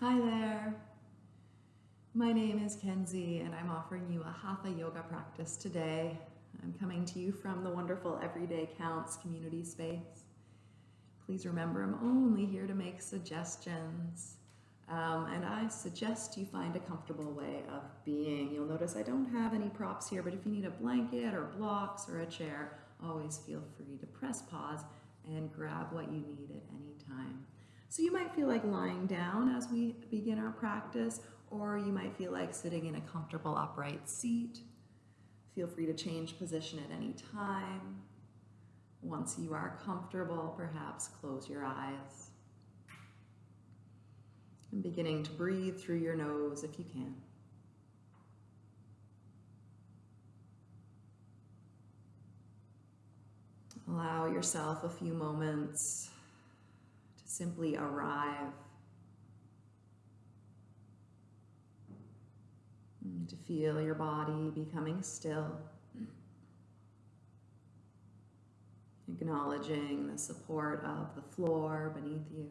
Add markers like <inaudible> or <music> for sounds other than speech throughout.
Hi there. My name is Kenzie and I'm offering you a Hatha yoga practice today. I'm coming to you from the wonderful Everyday Counts community space. Please remember I'm only here to make suggestions. Um, and I suggest you find a comfortable way of being. You'll notice I don't have any props here, but if you need a blanket or blocks or a chair, always feel free to press pause and grab what you need at any time. So you might feel like lying down as we begin our practice, or you might feel like sitting in a comfortable upright seat. Feel free to change position at any time. Once you are comfortable, perhaps close your eyes. And beginning to breathe through your nose if you can. Allow yourself a few moments simply arrive. to feel your body becoming still. Acknowledging the support of the floor beneath you.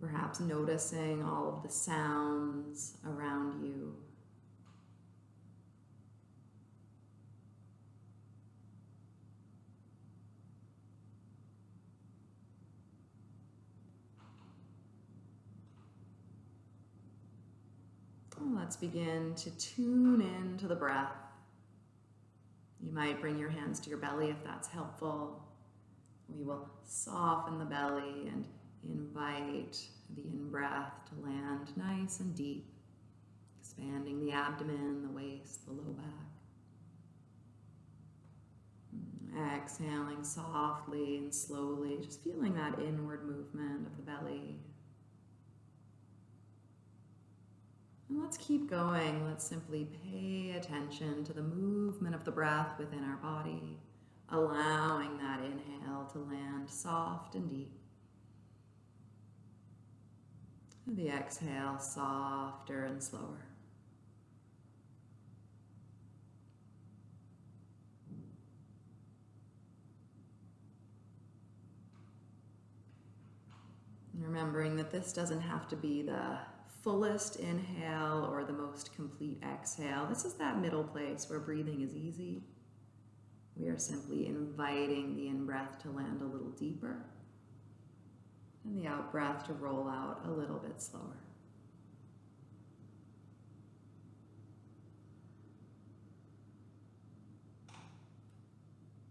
Perhaps noticing all of the sounds around you. Let's begin to tune in to the breath. You might bring your hands to your belly if that's helpful. We will soften the belly and invite the in-breath to land nice and deep, expanding the abdomen, the waist, the low back. Exhaling softly and slowly, just feeling that inward movement of the belly. And let's keep going. Let's simply pay attention to the movement of the breath within our body, allowing that inhale to land soft and deep. The exhale softer and slower. remembering that this doesn't have to be the fullest inhale or the most complete exhale. This is that middle place where breathing is easy. We are simply inviting the in-breath to land a little deeper and the out-breath to roll out a little bit slower.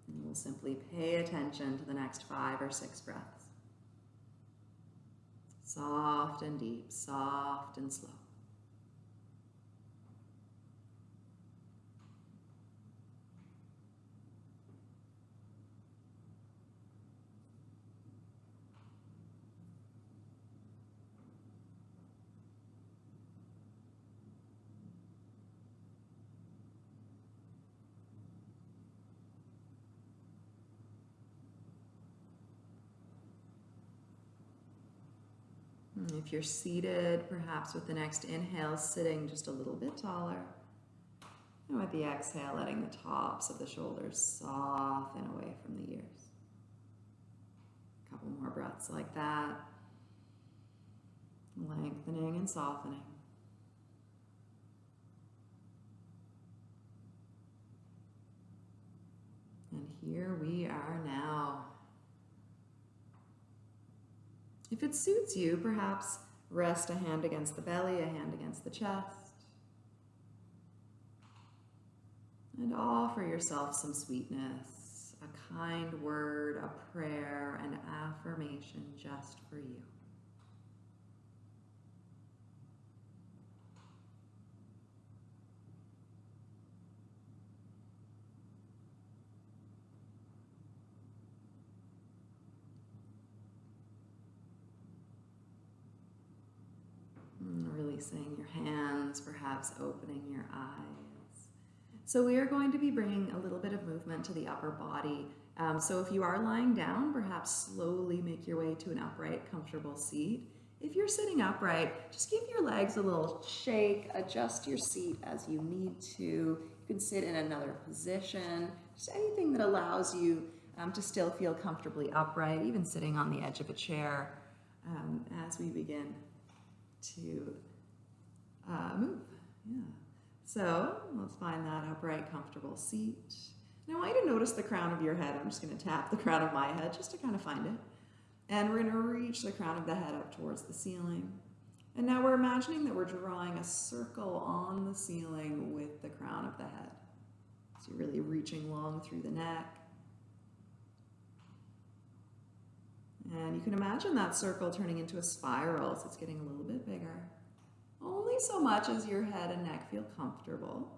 And we'll simply pay attention to the next five or six breaths. Soft and deep, soft and slow. If you're seated, perhaps with the next inhale, sitting just a little bit taller. And with the exhale, letting the tops of the shoulders soften away from the ears. A couple more breaths like that. Lengthening and softening. And here we are now. If it suits you, perhaps rest a hand against the belly, a hand against the chest. And offer yourself some sweetness, a kind word, a prayer, an affirmation just for you. Releasing your hands, perhaps opening your eyes. So we are going to be bringing a little bit of movement to the upper body. Um, so if you are lying down, perhaps slowly make your way to an upright, comfortable seat. If you're sitting upright, just give your legs a little shake, adjust your seat as you need to. You can sit in another position, just anything that allows you um, to still feel comfortably upright, even sitting on the edge of a chair um, as we begin to move. Yeah. So let's find that upright, comfortable seat. Now I want you to notice the crown of your head. I'm just going to tap the crown of my head just to kind of find it. And we're going to reach the crown of the head up towards the ceiling. And now we're imagining that we're drawing a circle on the ceiling with the crown of the head. So you're really reaching long through the neck. And you can imagine that circle turning into a spiral, so it's getting a little bit bigger. So much as your head and neck feel comfortable.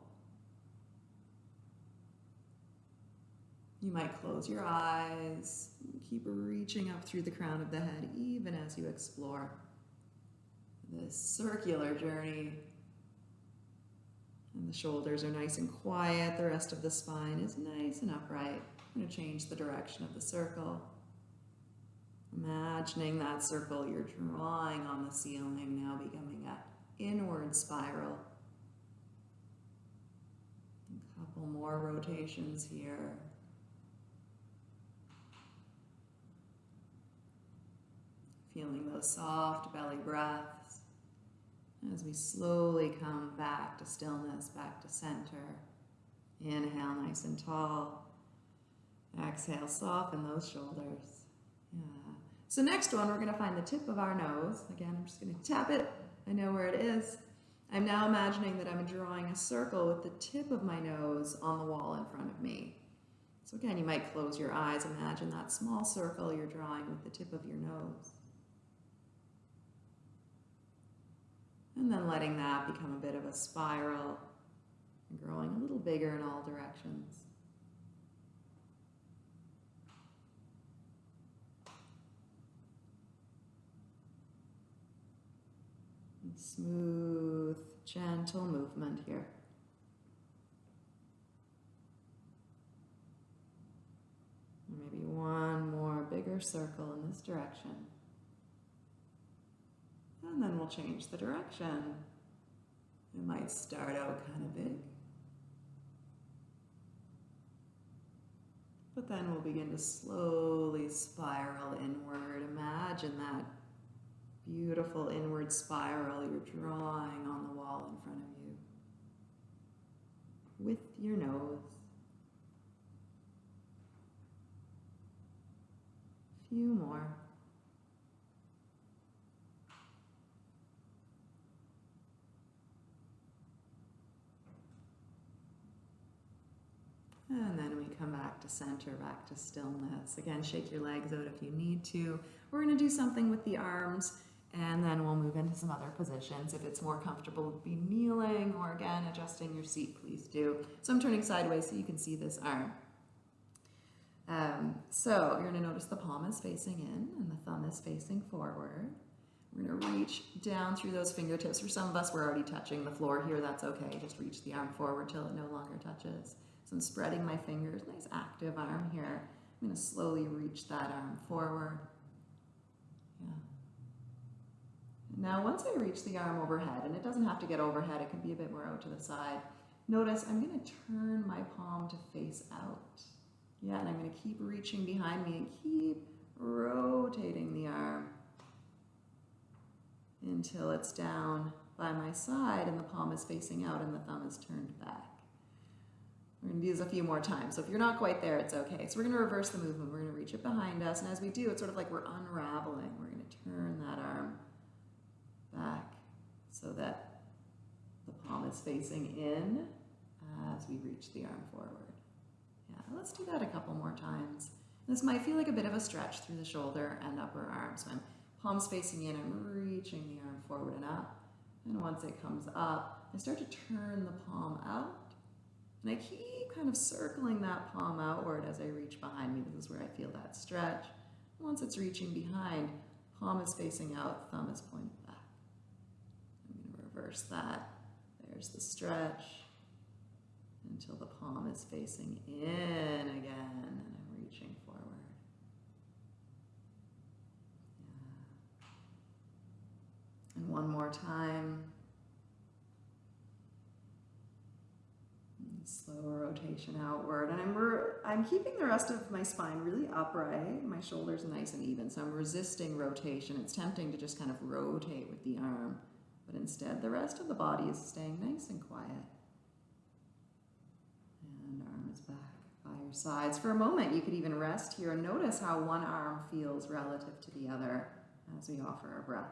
You might close your eyes, keep reaching up through the crown of the head even as you explore this circular journey. And the shoulders are nice and quiet, the rest of the spine is nice and upright. I'm going to change the direction of the circle. Imagining that circle you're drawing on the ceiling now becoming an inward spiral. A couple more rotations here. Feeling those soft belly breaths as we slowly come back to stillness, back to center. Inhale nice and tall. Exhale, soften those shoulders. Yeah. So next one, we're going to find the tip of our nose. Again, I'm just going to tap it. I know where it is. I'm now imagining that I'm drawing a circle with the tip of my nose on the wall in front of me. So again, you might close your eyes. Imagine that small circle you're drawing with the tip of your nose. And then letting that become a bit of a spiral growing a little bigger in all directions. And smooth, gentle movement here. Maybe one more bigger circle in this direction. And then we'll change the direction. It might start out kind of big. But then we'll begin to slowly spiral inward. Imagine that beautiful inward spiral you're drawing on the wall in front of you with your nose. Few more. And then we come back to center, back to stillness. Again, shake your legs out if you need to. We're going to do something with the arms and then we'll move into some other positions. If it's more comfortable to be kneeling or again, adjusting your seat, please do. So I'm turning sideways so you can see this arm. Um, so you're gonna notice the palm is facing in and the thumb is facing forward. We're gonna reach down through those fingertips. For some of us, we're already touching the floor here. That's okay. Just reach the arm forward till it no longer touches. So I'm spreading my fingers, nice active arm here. I'm gonna slowly reach that arm forward. Yeah. Now, once I reach the arm overhead, and it doesn't have to get overhead, it can be a bit more out to the side, notice I'm going to turn my palm to face out. Yeah, and I'm going to keep reaching behind me and keep rotating the arm until it's down by my side and the palm is facing out and the thumb is turned back. We're going to do this a few more times. So if you're not quite there, it's okay. So we're going to reverse the movement. We're going to reach it behind us. And as we do, it's sort of like we're unraveling. We're going to turn that arm back so that the palm is facing in as we reach the arm forward. Yeah, let's do that a couple more times. This might feel like a bit of a stretch through the shoulder and upper arm. So I'm palms facing in, I'm reaching the arm forward and up. And once it comes up, I start to turn the palm out. And I keep kind of circling that palm outward as I reach behind me. This is where I feel that stretch. Once it's reaching behind, palm is facing out, thumb is pointing back. I'm going to reverse that. There's the stretch until the palm is facing in again and I'm reaching forward. Yeah. And one more time. Slow rotation outward. And I'm, I'm keeping the rest of my spine really upright. My shoulders nice and even. So I'm resisting rotation. It's tempting to just kind of rotate with the arm. But instead, the rest of the body is staying nice and quiet. And arm is back by your sides. For a moment, you could even rest here and notice how one arm feels relative to the other as we offer our breath.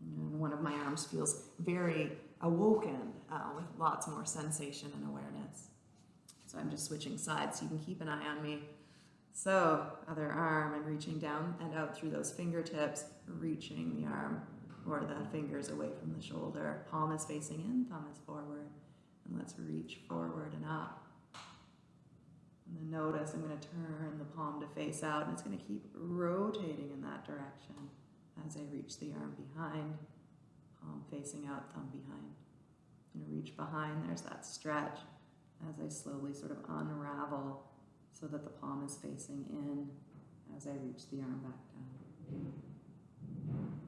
And one of my arms feels very awoken uh, with lots more sensation and awareness. So I'm just switching sides so you can keep an eye on me. So, other arm, I'm reaching down and out through those fingertips, reaching the arm or the fingers away from the shoulder. Palm is facing in, thumb is forward. And let's reach forward and up. And then notice I'm going to turn the palm to face out and it's going to keep rotating in that direction as I reach the arm behind, palm facing out, thumb behind. I'm going to reach behind, there's that stretch as I slowly sort of unravel so that the palm is facing in as I reach the arm back down.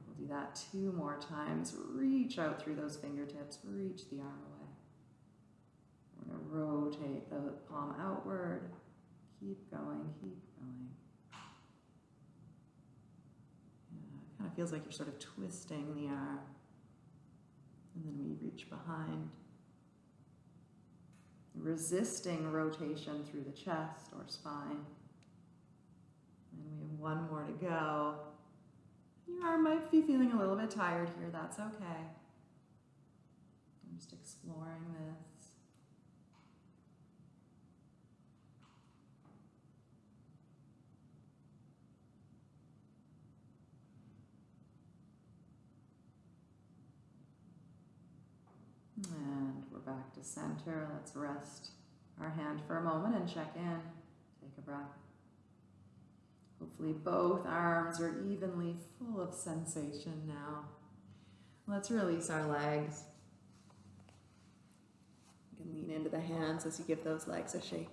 We'll do that two more times. Reach out through those fingertips, reach the arm away. We're going to rotate the palm outward. Keep going, keep going. Yeah, it kind of feels like you're sort of twisting the arm. And then we reach behind resisting rotation through the chest or spine. And we have one more to go. Your arm might be feeling a little bit tired here, that's okay. I'm just exploring this. We're back to center. Let's rest our hand for a moment and check in. Take a breath. Hopefully both arms are evenly full of sensation now. Let's release our legs. You can lean into the hands as you give those legs a shake.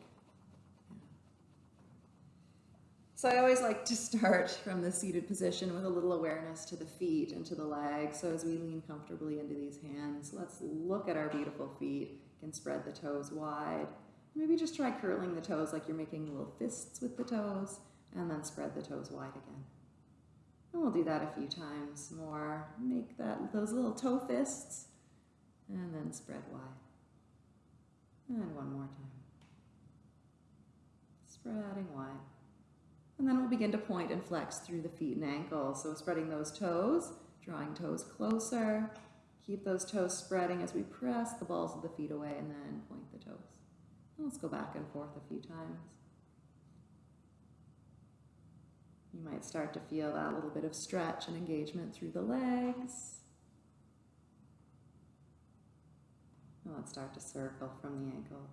So I always like to start <laughs> from the seated position with a little awareness to the feet and to the legs. So as we lean comfortably into these hands, let's look at our beautiful feet. You can spread the toes wide. Maybe just try curling the toes like you're making little fists with the toes, and then spread the toes wide again. And we'll do that a few times more. Make that those little toe fists, and then spread wide. And one more time. Spreading wide. And then we'll begin to point and flex through the feet and ankles. So spreading those toes, drawing toes closer. Keep those toes spreading as we press the balls of the feet away and then point the toes. And let's go back and forth a few times. You might start to feel that little bit of stretch and engagement through the legs. And let's start to circle from the ankles.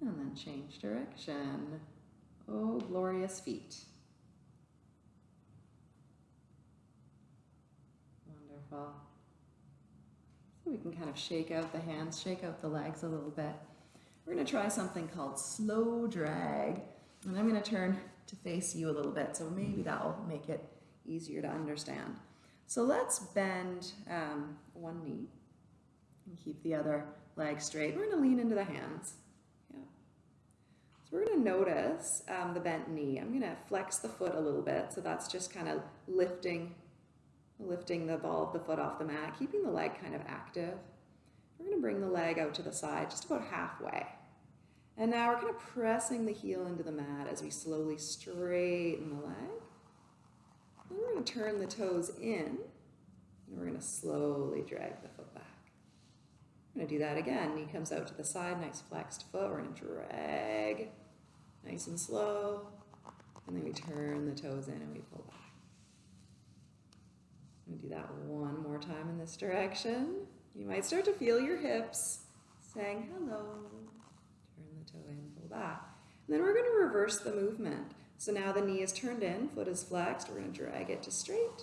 And then change direction. Oh, glorious feet. Wonderful. So we can kind of shake out the hands, shake out the legs a little bit. We're going to try something called slow drag. And I'm going to turn to face you a little bit, so maybe that will make it easier to understand. So let's bend um, one knee and keep the other leg straight. We're going to lean into the hands. So we're going to notice um, the bent knee. I'm going to flex the foot a little bit. So that's just kind of lifting, lifting the ball of the foot off the mat, keeping the leg kind of active. We're going to bring the leg out to the side, just about halfway. And now we're kind of pressing the heel into the mat as we slowly straighten the leg. Then we're going to turn the toes in, and we're going to slowly drag the foot back. To do that again. Knee comes out to the side, nice flexed foot. We're to drag nice and slow. And then we turn the toes in and we pull back. I'm to do that one more time in this direction. You might start to feel your hips saying hello. Turn the toe in, pull back. And then we're going to reverse the movement. So now the knee is turned in, foot is flexed. We're to drag it to straight.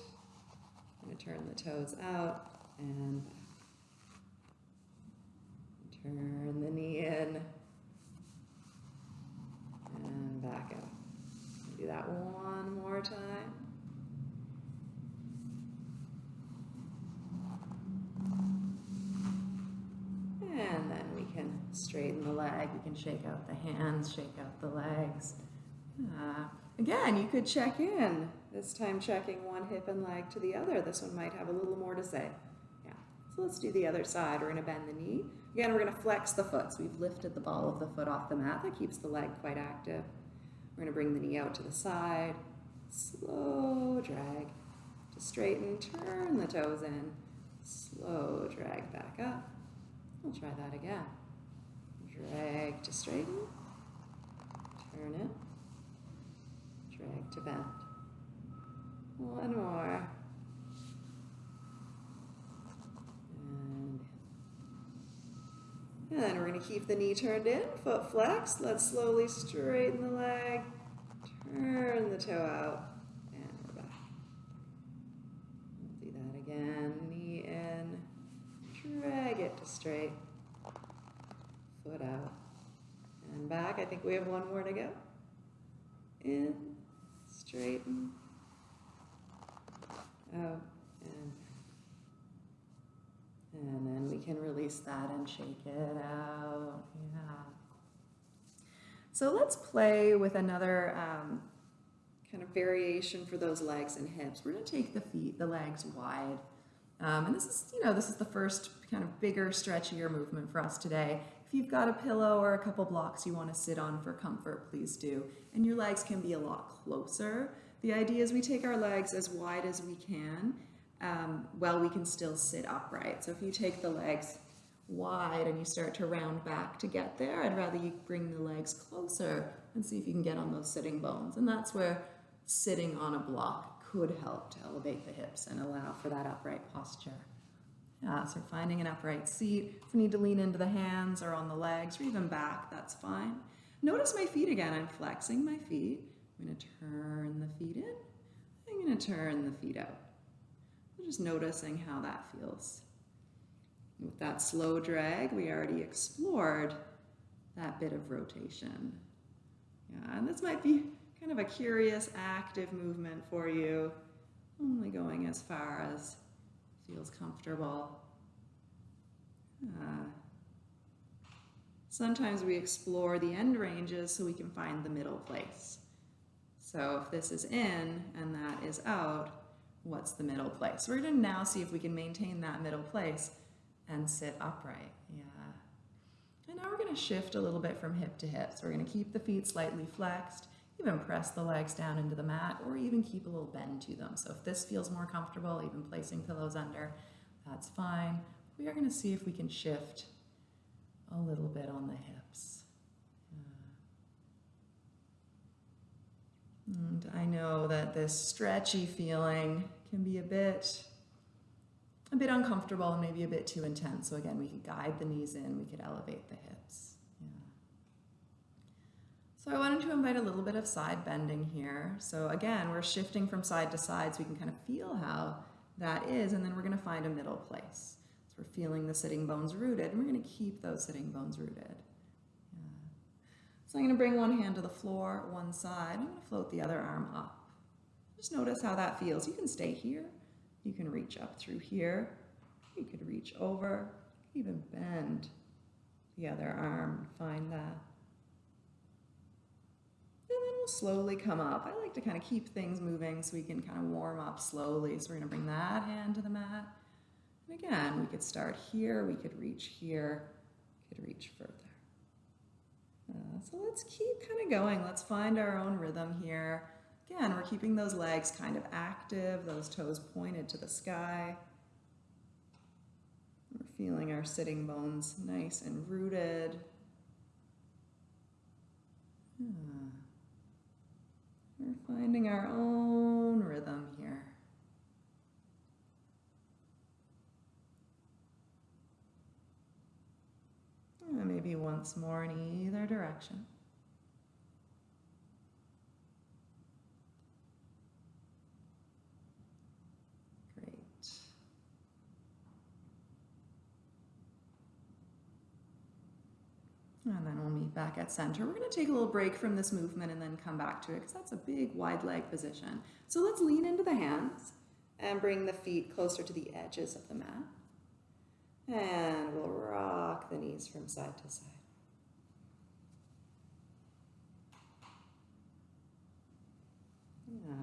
I'm to turn the toes out and back. Turn the knee in and back out. Do that one more time. And then we can straighten the leg. You can shake out the hands, shake out the legs. Uh, again, you could check in. This time checking one hip and leg to the other. This one might have a little more to say. So let's do the other side. We're going to bend the knee. Again, we're going to flex the foot. So we've lifted the ball of the foot off the mat. That keeps the leg quite active. We're going to bring the knee out to the side. Slow drag to straighten. Turn the toes in. Slow drag back up. We'll try that again. Drag to straighten. Turn it. Drag to bend. One more. And we're going to keep the knee turned in, foot flexed. Let's slowly straighten the leg, turn the toe out, and we're back. Do that again. Knee in, drag it to straight, foot out, and back. I think we have one more to go. In, straighten, out, and then we can release that and shake it out. Yeah. So let's play with another um, kind of variation for those legs and hips. We're going to take the feet, the legs wide. Um, and this is, you know, this is the first kind of bigger, stretchier movement for us today. If you've got a pillow or a couple blocks you want to sit on for comfort, please do. And your legs can be a lot closer. The idea is we take our legs as wide as we can um, while we can still sit upright. So if you take the legs wide and you start to round back to get there, I'd rather you bring the legs closer and see if you can get on those sitting bones. And that's where sitting on a block could help to elevate the hips and allow for that upright posture. Yeah, so finding an upright seat. If you need to lean into the hands or on the legs or even back, that's fine. Notice my feet again. I'm flexing my feet. I'm going to turn the feet in. I'm going to turn the feet out. Just noticing how that feels. With that slow drag, we already explored that bit of rotation. Yeah, and this might be kind of a curious, active movement for you, only going as far as feels comfortable. Uh, sometimes we explore the end ranges so we can find the middle place. So if this is in and that is out, what's the middle place. We're going to now see if we can maintain that middle place and sit upright. Yeah. And now we're going to shift a little bit from hip to hip. So we're going to keep the feet slightly flexed, even press the legs down into the mat, or even keep a little bend to them. So if this feels more comfortable, even placing pillows under, that's fine. We are going to see if we can shift a little bit on the hips. And I know that this stretchy feeling can be a bit a bit uncomfortable and maybe a bit too intense. So again, we could guide the knees in, we could elevate the hips. Yeah. So I wanted to invite a little bit of side bending here. So again, we're shifting from side to side so we can kind of feel how that is, and then we're gonna find a middle place. So we're feeling the sitting bones rooted, and we're gonna keep those sitting bones rooted. Yeah. So I'm gonna bring one hand to the floor, one side, I'm gonna float the other arm up. Just notice how that feels. You can stay here. You can reach up through here. You could reach over, even bend the other arm. Find that. And then we'll slowly come up. I like to kind of keep things moving so we can kind of warm up slowly. So we're to bring that hand to the mat. And again, we could start here. We could reach here. We could reach further. Uh, so let's keep kind of going. Let's find our own rhythm here. Again, we're keeping those legs kind of active, those toes pointed to the sky. We're feeling our sitting bones nice and rooted. Hmm. We're finding our own rhythm here. And maybe once more in either direction. And then we'll meet back at center. We're gonna take a little break from this movement and then come back to it because that's a big wide leg position. So let's lean into the hands and bring the feet closer to the edges of the mat. And we'll rock the knees from side to side. Yeah.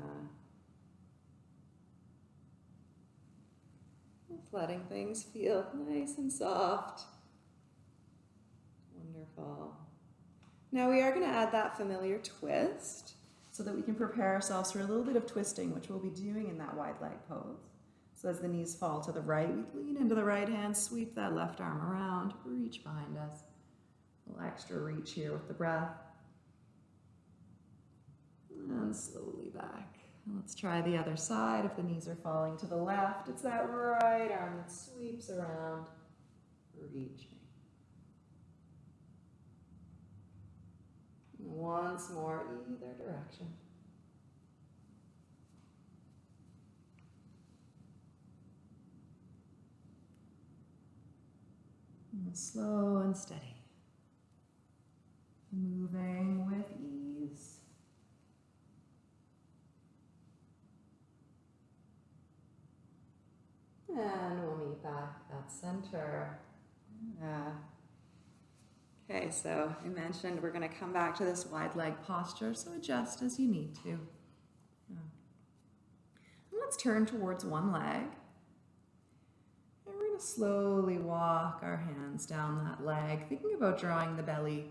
Just letting things feel nice and soft. Wonderful. Now we are going to add that familiar twist so that we can prepare ourselves for a little bit of twisting, which we'll be doing in that wide leg pose. So as the knees fall to the right, we lean into the right hand, sweep that left arm around, reach behind us. A little extra reach here with the breath. And slowly back. Let's try the other side. If the knees are falling to the left, it's that right arm that sweeps around, reaching. Once more, either direction. Slow and steady. Moving with ease. And we'll meet back at center. Yeah. Okay, so I mentioned we're going to come back to this wide leg posture, so adjust as you need to. Yeah. let's turn towards one leg. And we're going to slowly walk our hands down that leg, thinking about drawing the belly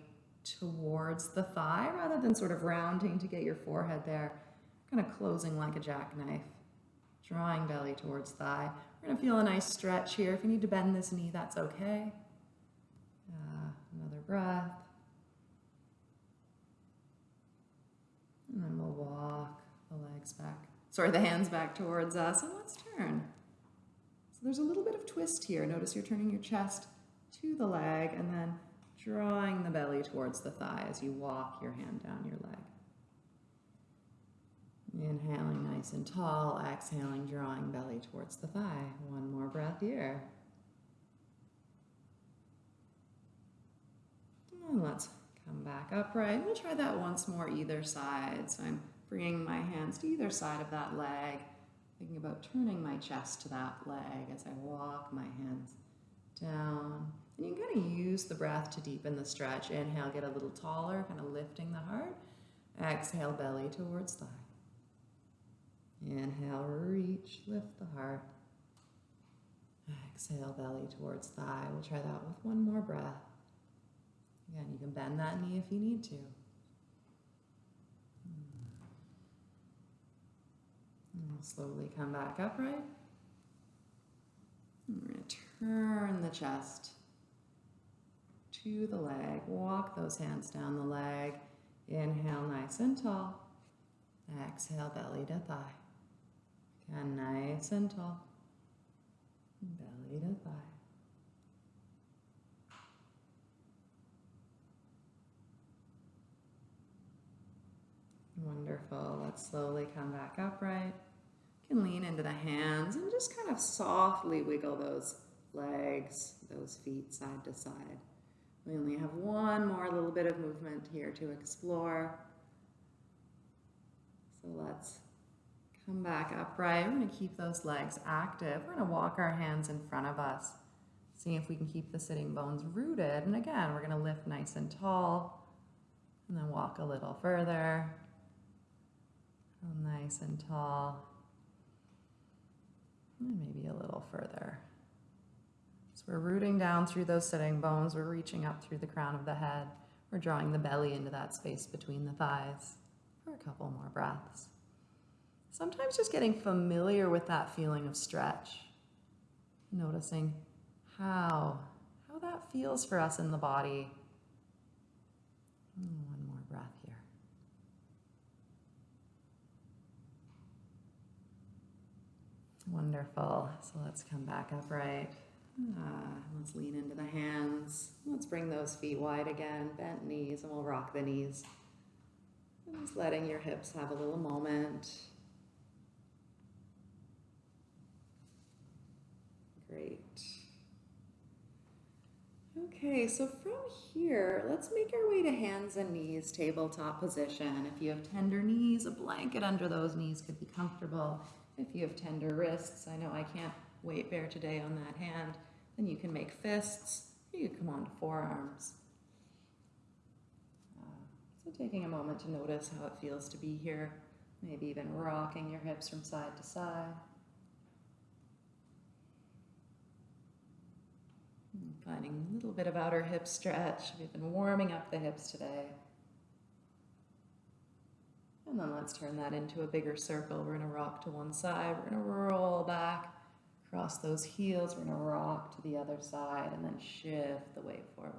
towards the thigh rather than sort of rounding to get your forehead there, kind of closing like a jackknife. Drawing belly towards thigh. We're going to feel a nice stretch here. If you need to bend this knee, that's okay. Breath. And then we'll walk the legs back, sorry, the hands back towards us, and let's turn. So there's a little bit of twist here. Notice you're turning your chest to the leg and then drawing the belly towards the thigh as you walk your hand down your leg. Inhaling nice and tall, exhaling, drawing belly towards the thigh. One more breath here. And let's come back upright. We'll try that once more either side. So I'm bringing my hands to either side of that leg, thinking about turning my chest to that leg as I walk my hands down. And you kind of use the breath to deepen the stretch. Inhale, get a little taller, kind of lifting the heart. Exhale, belly towards thigh. Inhale, reach, lift the heart. Exhale, belly towards thigh. We'll try that with one more breath. Again, you can bend that knee if you need to. And we'll slowly come back upright. And we're going to turn the chest to the leg. Walk those hands down the leg. Inhale, nice and tall. Exhale, belly to thigh. And nice and tall. Belly to thigh. Wonderful. Let's slowly come back upright. You can lean into the hands and just kind of softly wiggle those legs, those feet side to side. We only have one more little bit of movement here to explore. So let's Come back upright. We're going to keep those legs active. We're going to walk our hands in front of us. See if we can keep the sitting bones rooted. And again, we're going to lift nice and tall. And then walk a little further. Nice and tall. And maybe a little further. So we're rooting down through those sitting bones. We're reaching up through the crown of the head. We're drawing the belly into that space between the thighs for a couple more breaths. Sometimes just getting familiar with that feeling of stretch, noticing how, how that feels for us in the body. Hmm, more breath here. Wonderful. So let's come back upright. Uh, let's lean into the hands. Let's bring those feet wide again, bent knees, and we'll rock the knees. And just letting your hips have a little moment. Great. Okay, so from here, let's make our way to hands and knees, tabletop position. If you have tender knees, a blanket under those knees could be comfortable. If you have tender wrists, I know I can't weight bear today on that hand, then you can make fists, you can come on to forearms. Uh, so taking a moment to notice how it feels to be here, maybe even rocking your hips from side to side. Finding a little bit of outer hip stretch. We've been warming up the hips today. And then let's turn that into a bigger circle. We're going to rock to one side. We're going to roll back, cross those heels. We're going to rock to the other side and then shift the weight forward.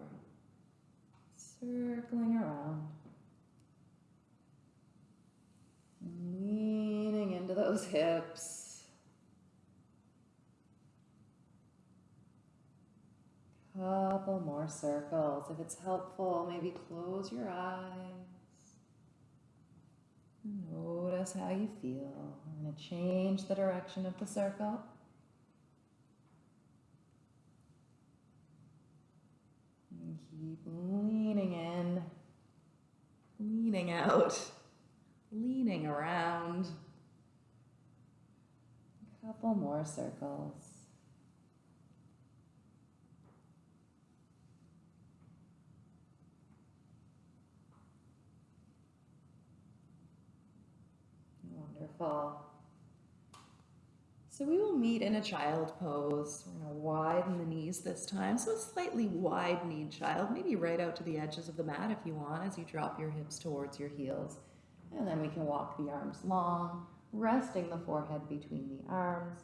Circling around. Leaning into those hips. Couple more circles. If it's helpful, maybe close your eyes. Notice how you feel. I'm going to change the direction of the circle. And keep leaning in, leaning out, leaning around. A couple more circles. So we will meet in a child pose. We're going to widen the knees this time. So a slightly wide-kneed child, maybe right out to the edges of the mat if you want as you drop your hips towards your heels. And then we can walk the arms long, resting the forehead between the arms.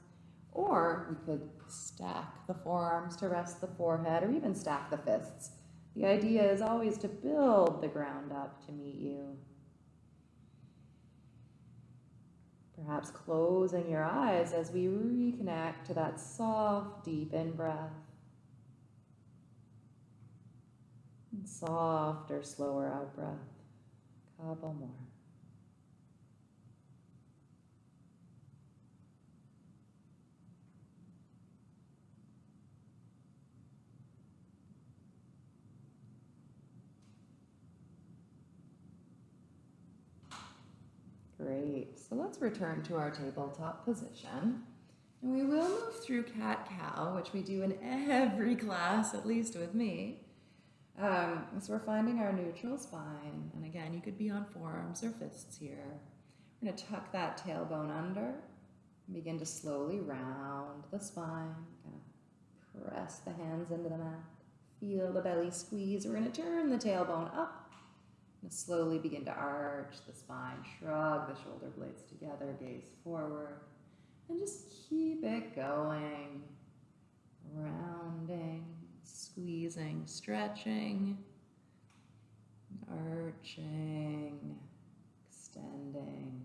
Or we could stack the forearms to rest the forehead or even stack the fists. The idea is always to build the ground up to meet you. Perhaps closing your eyes as we reconnect to that soft, deep in breath. And softer, slower out breath. Couple more. Great. So let's return to our tabletop position. And we will move through cat-cow, which we do in every class, at least with me. Um, so we're finding our neutral spine. And again, you could be on forearms or fists here. We're going to tuck that tailbone under begin to slowly round the spine. Press the hands into the mat. Feel the belly squeeze. We're going to turn the tailbone up slowly begin to arch the spine, shrug the shoulder blades together, gaze forward, and just keep it going. Rounding, squeezing, stretching, arching, extending.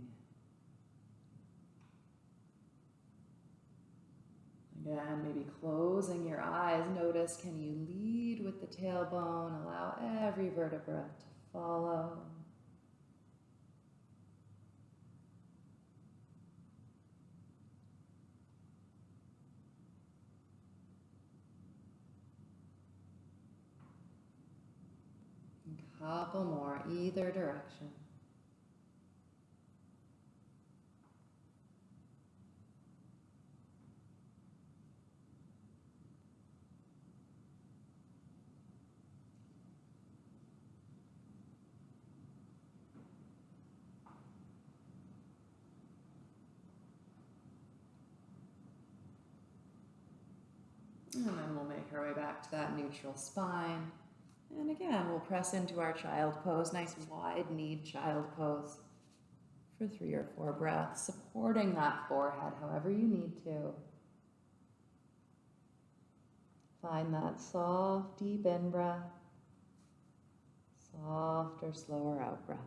Again, maybe closing your eyes. Notice, can you lead with the tailbone? Allow every vertebra to follow. Couple more, either direction. And then we'll make our way back to that neutral spine. And again, we'll press into our child pose, nice wide kneed child pose for three or four breaths, supporting that forehead however you need to. Find that soft, deep in breath, soft or slower out breath.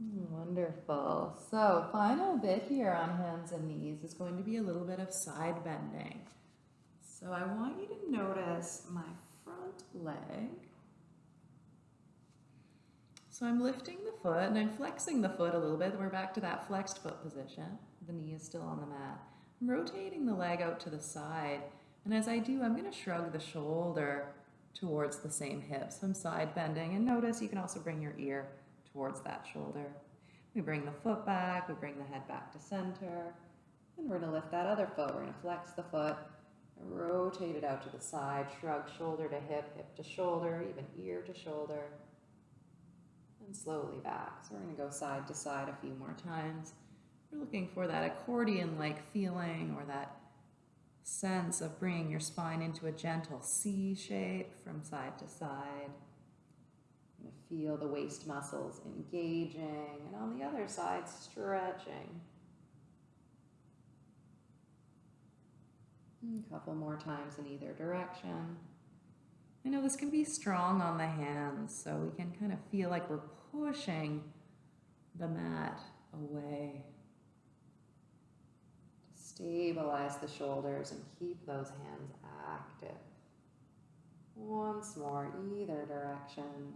Wonderful. So final bit here on hands and knees is going to be a little bit of side bending. So I want you to notice my front leg. So I'm lifting the foot and I'm flexing the foot a little bit. We're back to that flexed foot position. The knee is still on the mat. I'm rotating the leg out to the side. And as I do, I'm going to shrug the shoulder towards the same hip. So I'm side bending. And notice you can also bring your ear towards that shoulder. We bring the foot back, we bring the head back to center, and we're gonna lift that other foot. We're gonna flex the foot, Rotate it out to the side, shrug shoulder to hip, hip to shoulder, even ear to shoulder. And slowly back. So we're to go side to side a few more times. We're looking for that accordion-like feeling or that sense of bringing your spine into a gentle C shape from side to side. Feel the waist muscles engaging, and on the other side, stretching. A couple more times in either direction. I know this can be strong on the hands, so we can kind of feel like we're pushing the mat away. Stabilize the shoulders and keep those hands active. Once more, either direction.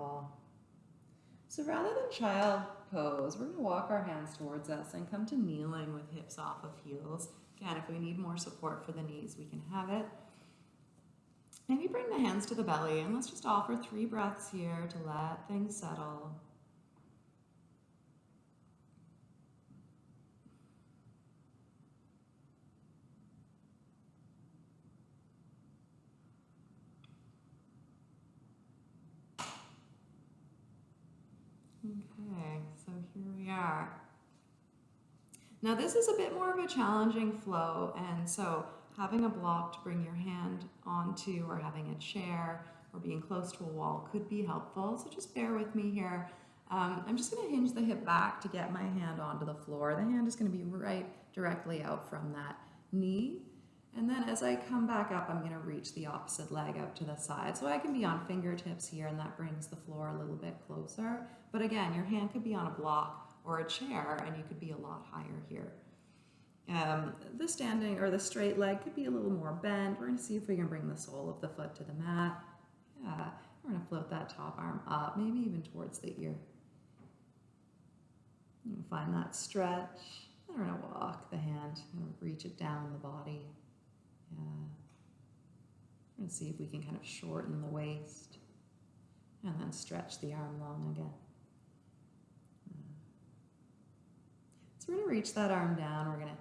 Wonderful. So rather than child pose, we're going to walk our hands towards us and come to kneeling with hips off of heels. Again, if we need more support for the knees, we can have it. Maybe bring the hands to the belly and let's just offer three breaths here to let things settle. Okay, so here we are. Now this is a bit more of a challenging flow and so having a block to bring your hand onto or having a chair or being close to a wall could be helpful. So just bear with me here. Um, I'm just going to hinge the hip back to get my hand onto the floor. The hand is going to be right directly out from that knee. And then as I come back up, I'm going to reach the opposite leg out to the side. So I can be on fingertips here and that brings the floor a little bit closer. But again, your hand could be on a block or a chair and you could be a lot higher here. Um, the standing or the straight leg could be a little more bent. We're going to see if we can bring the sole of the foot to the mat. Yeah, we're going to float that top arm up, maybe even towards the ear. find that stretch. We're to walk the hand and reach it down the body. Yeah. We're see if we can kind of shorten the waist and then stretch the arm long again. Hmm. So we're going to reach that arm down. We're going to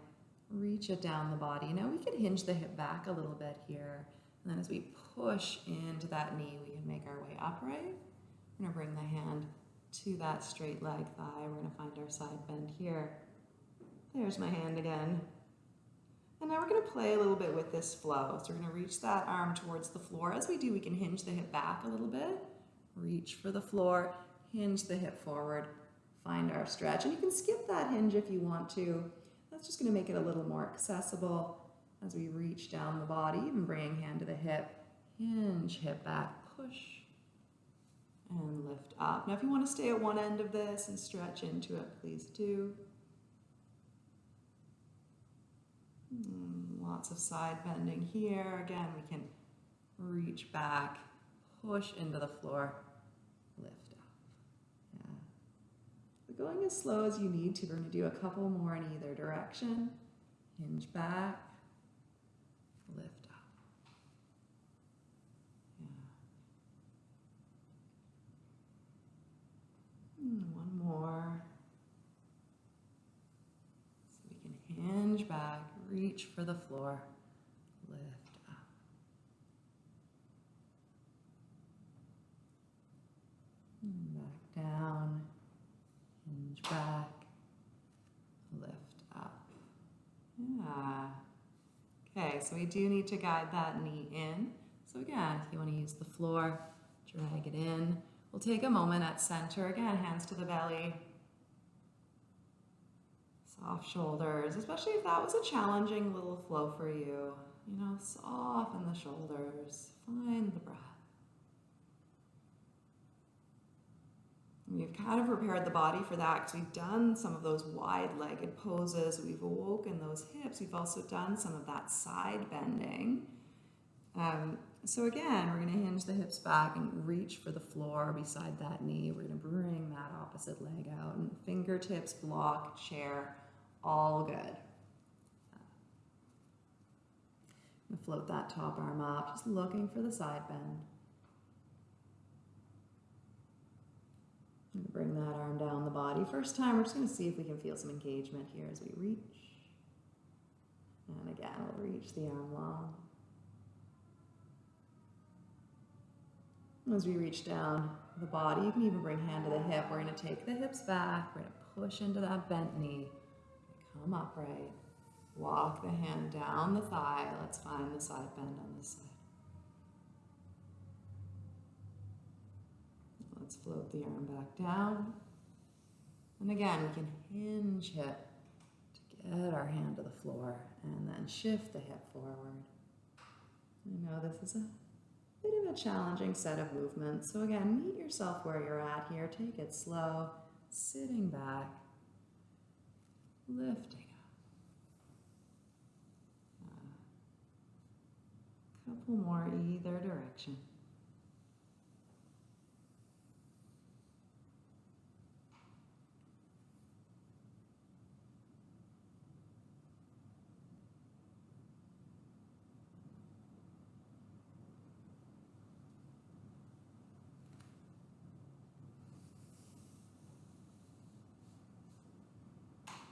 reach it down the body. Now we could hinge the hip back a little bit here. And then as we push into that knee, we can make our way upright. We're going to bring the hand to that straight leg thigh. We're going to find our side bend here. There's my hand again. And now we're going to play a little bit with this flow. So we're going to reach that arm towards the floor. As we do, we can hinge the hip back a little bit. Reach for the floor, hinge the hip forward, find our stretch. And you can skip that hinge if you want to. That's just going to make it a little more accessible as we reach down the body, even bringing hand to the hip, hinge, hip back, push, and lift up. Now if you want to stay at one end of this and stretch into it, please do. Hmm, lots of side bending here. Again, we can reach back, push into the floor, lift up. Yeah. Going as slow as you need to. We're to do a couple more in either direction. Hinge back, lift up. Yeah. Hmm, one more. So we can hinge back, reach for the floor, lift up. back down, hinge back, lift up. Yeah. Okay, so we do need to guide that knee in. So again, if you want to use the floor, drag it in. We'll take a moment at center. Again, hands to the belly, Soft shoulders, especially if that was a challenging little flow for you. You know, soften the shoulders, find the breath. We've kind of prepared the body for that because we've done some of those wide-legged poses. We've awoken those hips. We've also done some of that side bending. Um, so again, we're going to hinge the hips back and reach for the floor beside that knee. We're going to bring that opposite leg out and fingertips block chair all good. And float that top arm up, just looking for the side bend. Bring that arm down the body. First time, we're just going to see if we can feel some engagement here as we reach. And again, we'll reach the arm long. As we reach down the body, you can even bring hand to the hip. We're going to take the hips back. We're to push into that bent knee. Come upright. Walk the hand down the thigh. Let's find the side bend on this side. Let's float the arm back down. And again, we can hinge hip to get our hand to the floor and then shift the hip forward. I know this is a bit of a challenging set of movements. So again, meet yourself where you're at here. Take it slow, sitting back, lifting up. A couple more either direction.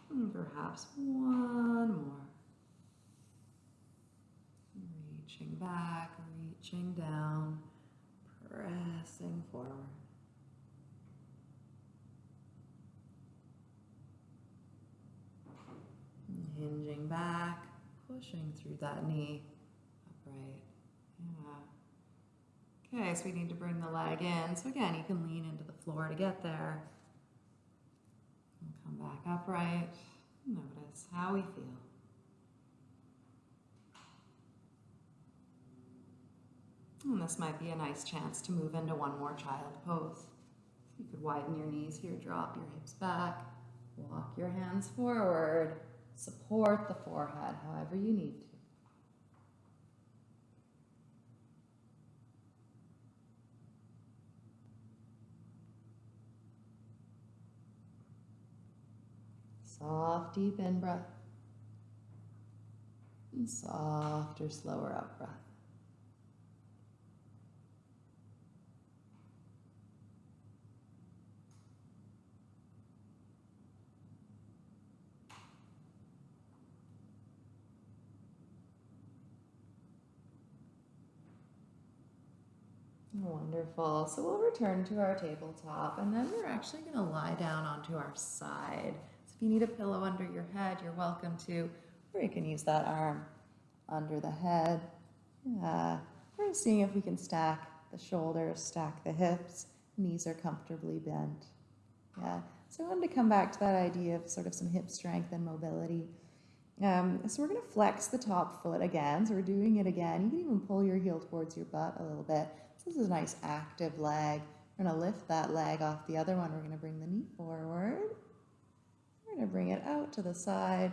And perhaps one more. Reaching back, reaching down, pressing forward. Hinging back, pushing through that knee upright. Yeah. Okay, so we need to bring the leg in. So again, you can lean into the floor to get there. Come back upright. Notice how we feel. And this might be a nice chance to move into one more child pose. You could widen your knees here, drop your hips back, walk your hands forward, support the forehead however you need to. Soft, deep in breath. And softer, slower out breath. Wonderful. So we'll return to our tabletop and then we're actually going to lie down onto our side. If you need a pillow under your head, you're welcome to, or you can use that arm under the head. Yeah. We're seeing if we can stack the shoulders, stack the hips, knees are comfortably bent. Yeah. So I wanted to come back to that idea of sort of some hip strength and mobility. Um, so we're going to flex the top foot again. So we're doing it again. You can even pull your heel towards your butt a little bit. So This is a nice active leg. We're going to lift that leg off the other one. We're going to bring the knee forward. Going to bring it out to the side,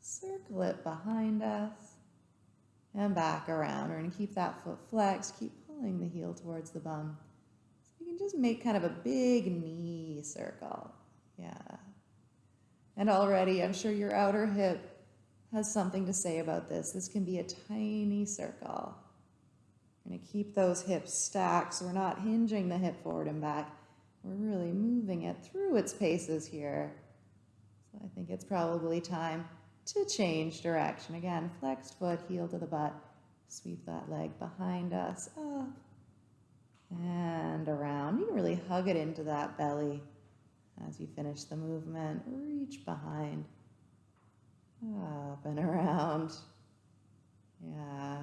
circle it behind us, and back around. We're going to keep that foot flexed, keep pulling the heel towards the bum. So you can just make kind of a big knee circle. Yeah. And already, I'm sure your outer hip has something to say about this. This can be a tiny circle. We're going to keep those hips stacked so we're not hinging the hip forward and back. We're really moving it through its paces here. So I think it's probably time to change direction. Again, flexed foot, heel to the butt. Sweep that leg behind us, up and around. You can really hug it into that belly as you finish the movement. Reach behind, up and around. Yeah.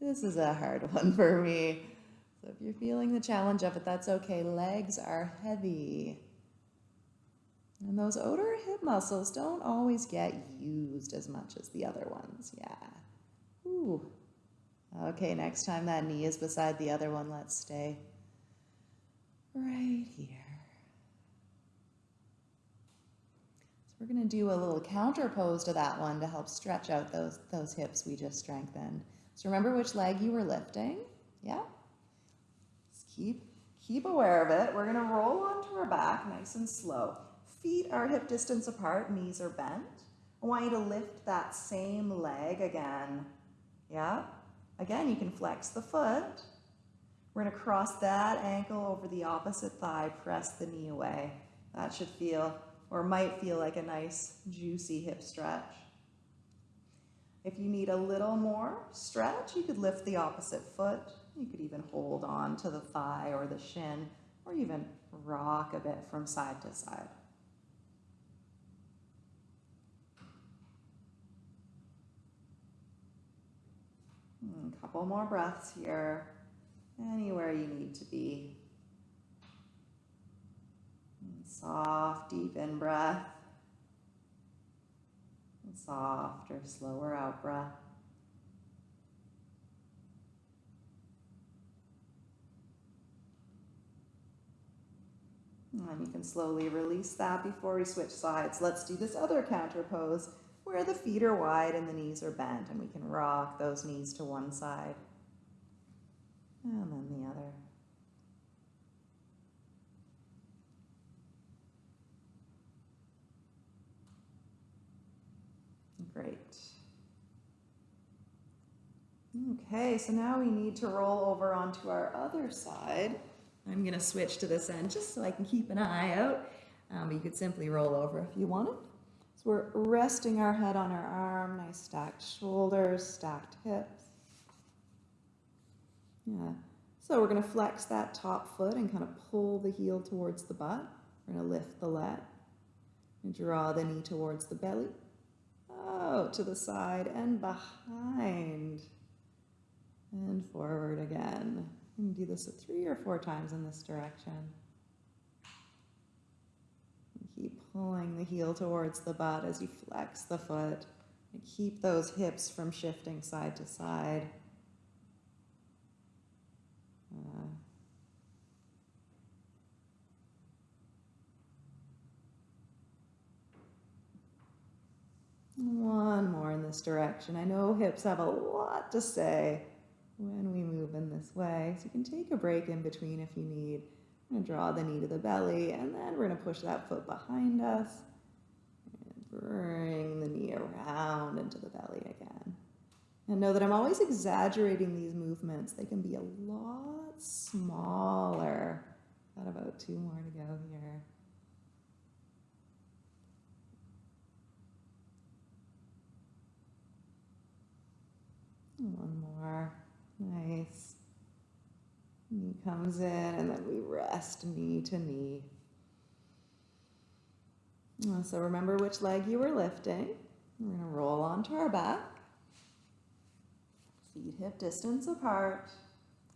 This is a hard <laughs> one for me. So if you're feeling the challenge of it, that's okay. Legs are heavy. And those outer hip muscles don't always get used as much as the other ones. Yeah. Ooh. Okay, next time that knee is beside the other one, let's stay right here. So we're going to do a little counter pose to that one to help stretch out those, those hips we just strengthened. So remember which leg you were lifting. Yeah? Just keep, keep aware of it. We're going to roll onto our back nice and slow. Feet are hip distance apart, knees are bent. I want you to lift that same leg again Yeah. Again, you can flex the foot. We're to cross that ankle over the opposite thigh, press the knee away. That should feel, or might feel like a nice, juicy hip stretch. If you need a little more stretch, you could lift the opposite foot. You could even hold on to the thigh or the shin, or even rock a bit from side to side. A couple more breaths here, anywhere you need to be. Soft, deep in breath. Soft or slower out breath. And you can slowly release that before we switch sides. Let's do this other counter pose where the feet are wide and the knees are bent and we can rock those knees to one side and then the other. Great. Okay, so now we need to roll over onto our other side. I'm going to switch to this end just so I can keep an eye out. Um, you could simply roll over if you wanted. We're resting our head on our arm, nice stacked shoulders, stacked hips. Yeah. So we're going to flex that top foot and kind of pull the heel towards the butt. We're going to lift the leg and draw the knee towards the belly. Out to the side and behind. And forward again. And do this three or four times in this direction. Keep pulling the heel towards the butt as you flex the foot. And keep those hips from shifting side to side. Uh, one more in this direction. I know hips have a lot to say when we move in this way. So you can take a break in between if you need. Draw the knee to the belly, and then we're going to push that foot behind us. And bring the knee around into the belly again. And know that I'm always exaggerating these movements. They can be a lot smaller. Got about two more to go here. One more. Nice. Knee comes in and then we rest knee to knee. Uh, so remember which leg you were lifting. We're going to roll onto our back. Feet hip distance apart.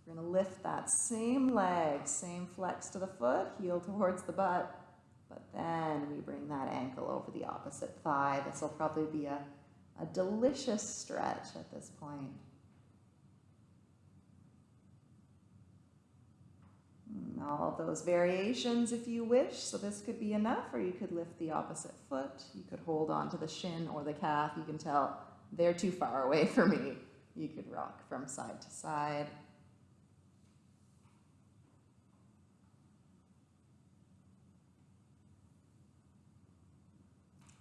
We're going to lift that same leg, same flex to the foot, heel towards the butt. But then we bring that ankle over the opposite thigh. This will probably be a, a delicious stretch at this point. All those variations if you wish. So this could be enough, or you could lift the opposite foot. You could hold on to the shin or the calf. You can tell they're too far away for me. You could rock from side to side.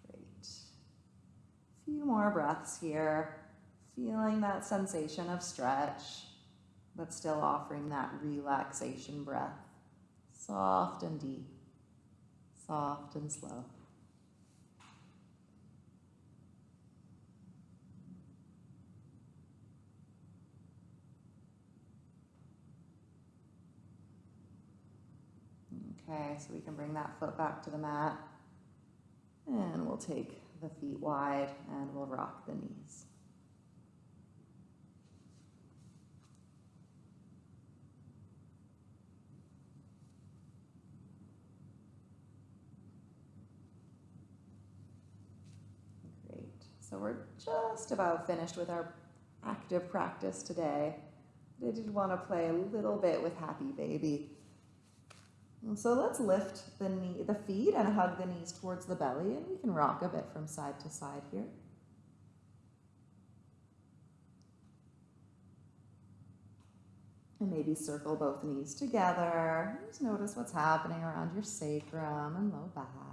Great. A few more breaths here. Feeling that sensation of stretch, but still offering that relaxation breath. Soft and deep, soft and slow. Okay, so we can bring that foot back to the mat. And we'll take the feet wide and we'll rock the knees. Great. So we're just about finished with our active practice today. I did want to play a little bit with Happy Baby. So let's lift the knee, the feet and hug the knees towards the belly and we can rock a bit from side to side here. And maybe circle both knees together. Just notice what's happening around your sacrum and low back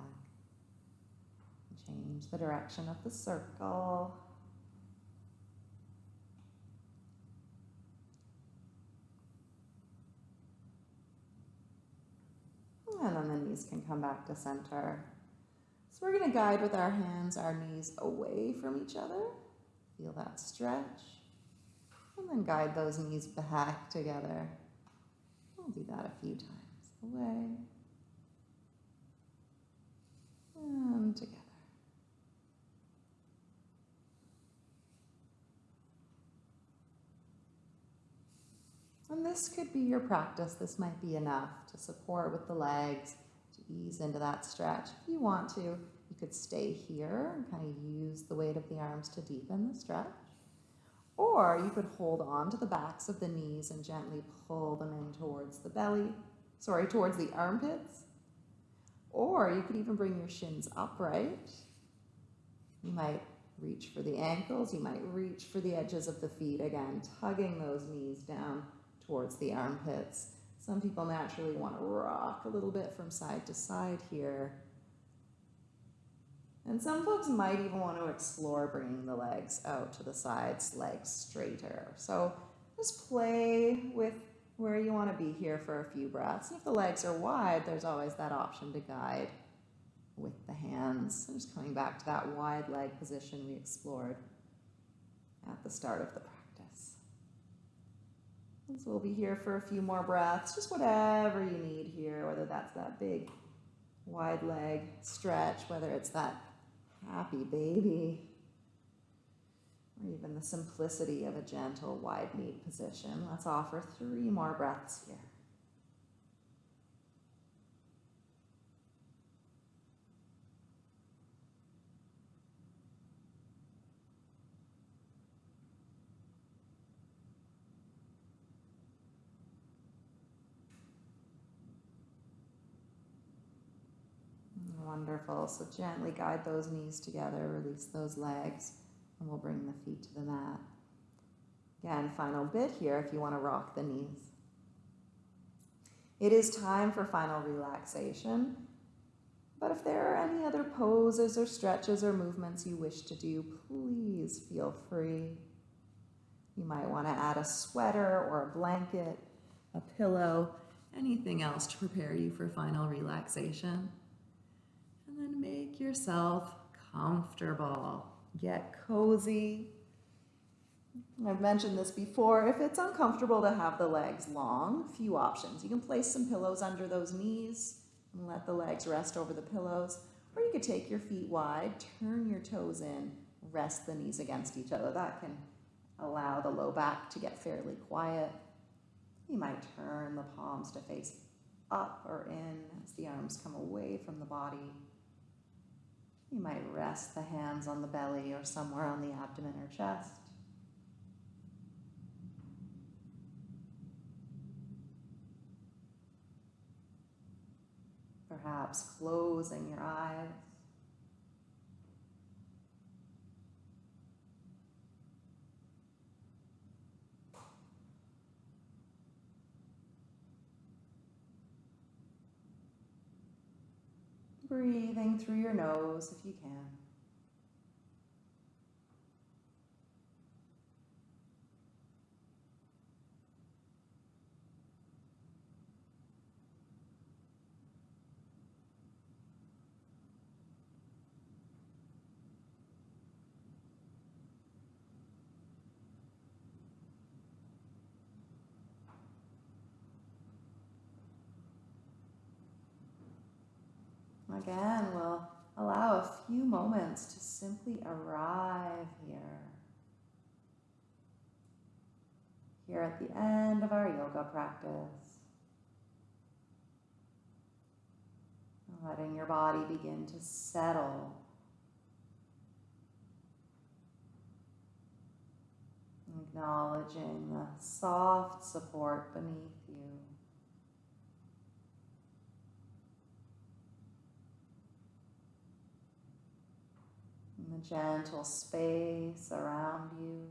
change the direction of the circle. And then the knees can come back to center. So we're going to guide with our hands, our knees away from each other. Feel that stretch. And then guide those knees back together. We'll do that a few times. Away. And together. And this could be your practice. This might be enough to support with the legs, to ease into that stretch. If you want to, you could stay here and kind of use the weight of the arms to deepen the stretch. Or you could hold on to the backs of the knees and gently pull them in towards the belly, sorry, towards the armpits. Or you could even bring your shins upright. You might reach for the ankles, you might reach for the edges of the feet, again, tugging those knees down towards the armpits. Some people naturally want to rock a little bit from side to side here. And some folks might even want to explore bringing the legs out to the sides, legs straighter. So just play with where you want to be here for a few breaths. If the legs are wide, there's always that option to guide with the hands. I'm just coming back to that wide leg position we explored at the start of the practice. So we'll be here for a few more breaths, just whatever you need here, whether that's that big wide leg stretch, whether it's that happy baby, or even the simplicity of a gentle wide knee position. Let's offer three more breaths here. So gently guide those knees together, release those legs, and we'll bring the feet to the mat. Again, final bit here if you want to rock the knees. It is time for final relaxation. But if there are any other poses or stretches or movements you wish to do, please feel free. You might want to add a sweater or a blanket, a pillow, anything else to prepare you for final relaxation make yourself comfortable. Get cozy. I've mentioned this before. If it's uncomfortable to have the legs long, few options. You can place some pillows under those knees and let the legs rest over the pillows. Or you could take your feet wide, turn your toes in, rest the knees against each other. That can allow the low back to get fairly quiet. You might turn the palms to face up or in as the arms come away from the body. You might rest the hands on the belly or somewhere on the abdomen or chest. Perhaps closing your eyes. Breathing through your nose if you can. Again, we'll allow a few moments to simply arrive here. Here at the end of our yoga practice. Letting your body begin to settle. Acknowledging the soft support beneath you. and the gentle space around you.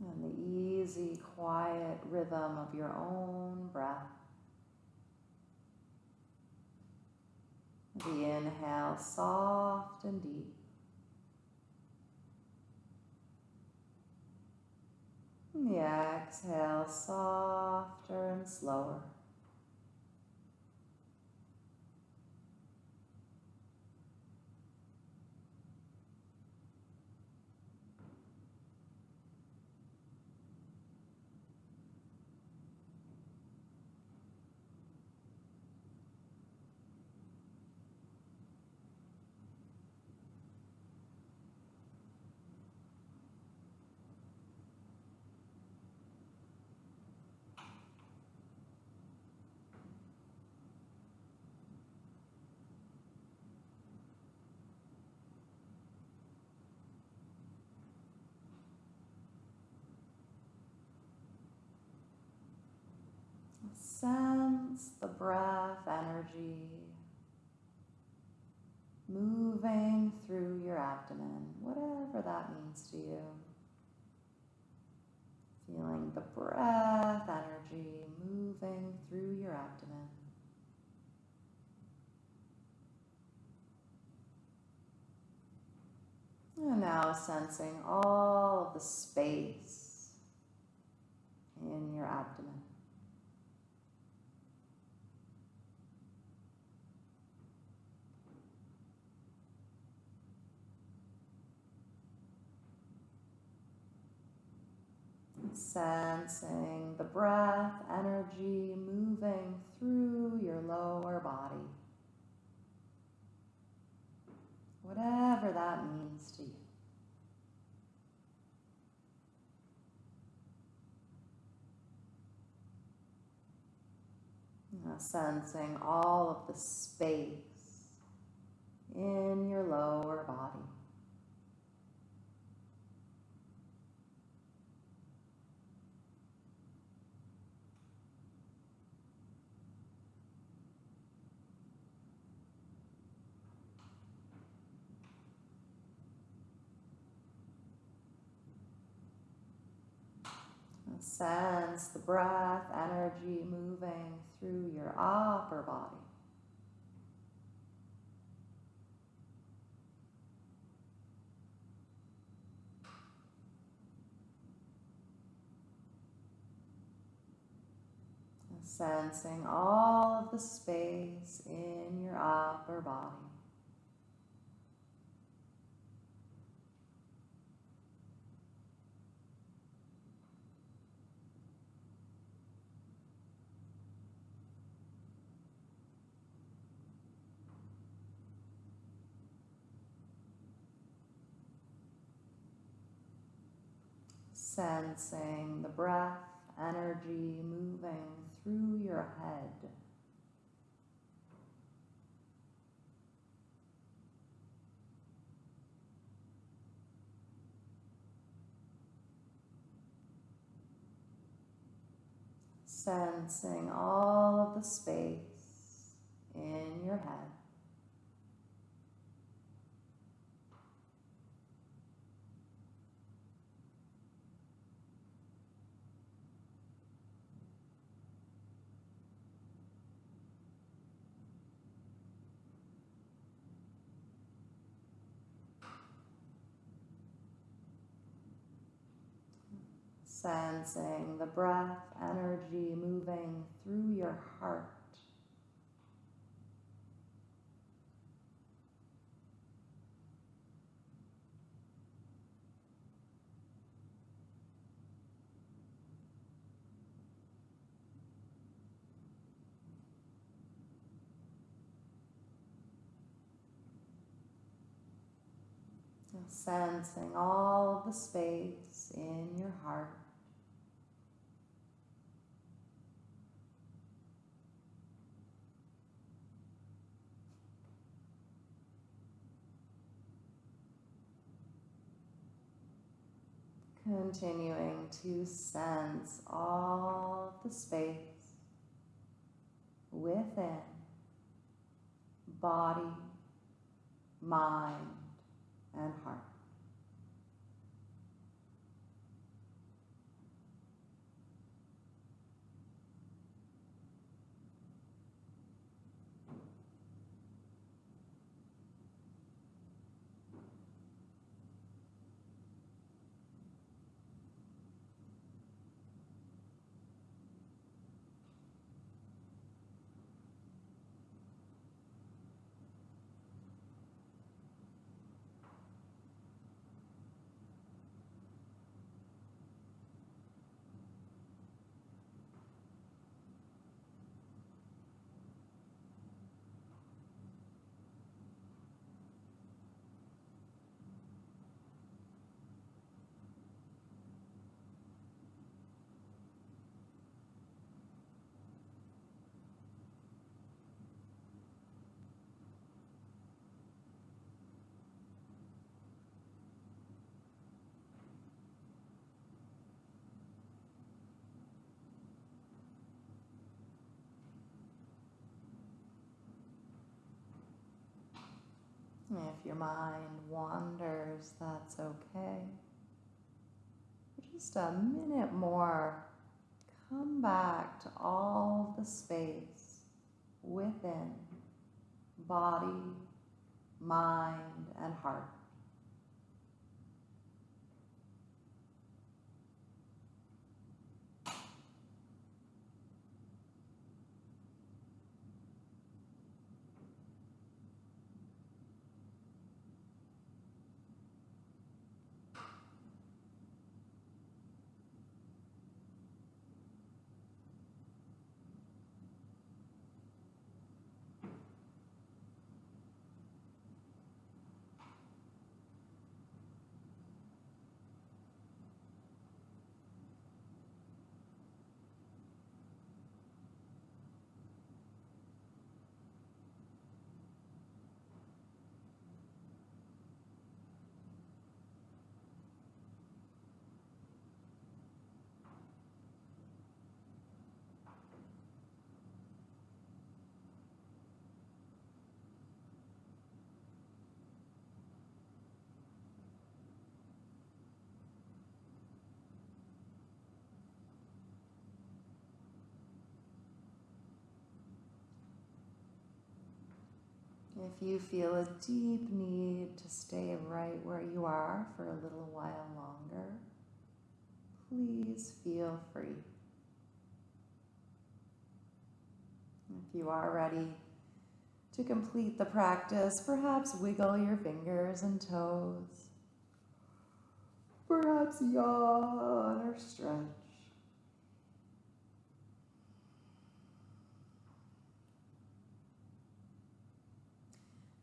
And the easy, quiet rhythm of your own breath. The inhale, soft and deep. And the exhale softer and slower. Sense the breath energy moving through your abdomen, whatever that means to you. Feeling the breath energy moving through your abdomen. And now sensing all the space in your abdomen. Sensing the breath energy moving through your lower body. Whatever that means to you. Now sensing all of the space in your lower body. Sense the breath energy moving through your upper body. Sensing all of the space in your upper body. Sensing the breath energy moving through your head. Sensing all of the space in your head. Sensing the breath energy moving through your heart. Sensing all the space in your heart. Continuing to sense all the space within body, mind, and heart. If your mind wanders, that's okay. For just a minute more, come back to all the space within body, mind, and heart. If you feel a deep need to stay right where you are for a little while longer, please feel free. If you are ready to complete the practice, perhaps wiggle your fingers and toes. Perhaps yawn or stretch.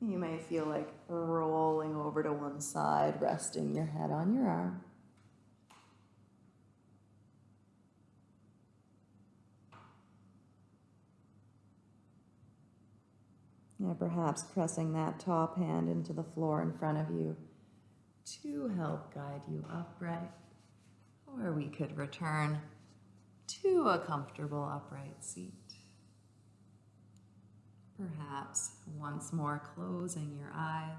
You may feel like rolling over to one side, resting your head on your arm. Yeah, perhaps pressing that top hand into the floor in front of you to help guide you upright. Or we could return to a comfortable upright seat. Perhaps once more closing your eyes.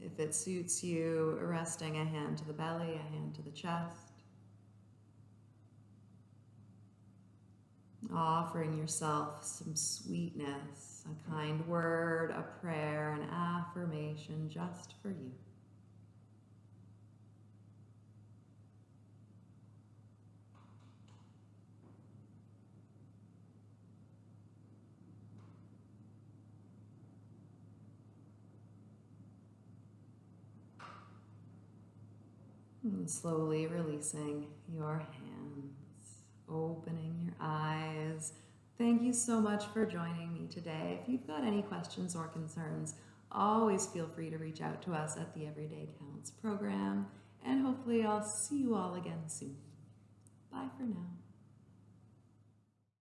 If it suits you, resting a hand to the belly, a hand to the chest. Offering yourself some sweetness, a kind word, a prayer, an affirmation just for you. And slowly releasing your hands, opening your eyes. Thank you so much for joining me today. If you've got any questions or concerns, always feel free to reach out to us at the Everyday Counts program. And hopefully I'll see you all again soon. Bye for now.